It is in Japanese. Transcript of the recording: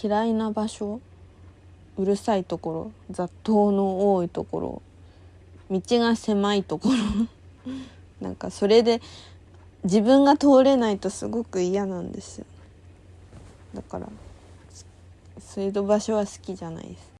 嫌いな場所うるさいところ雑踏の多いところ道が狭いところ なんかそれで自分が通れないとすごく嫌なんですよ。だからそういう場所は好きじゃないです。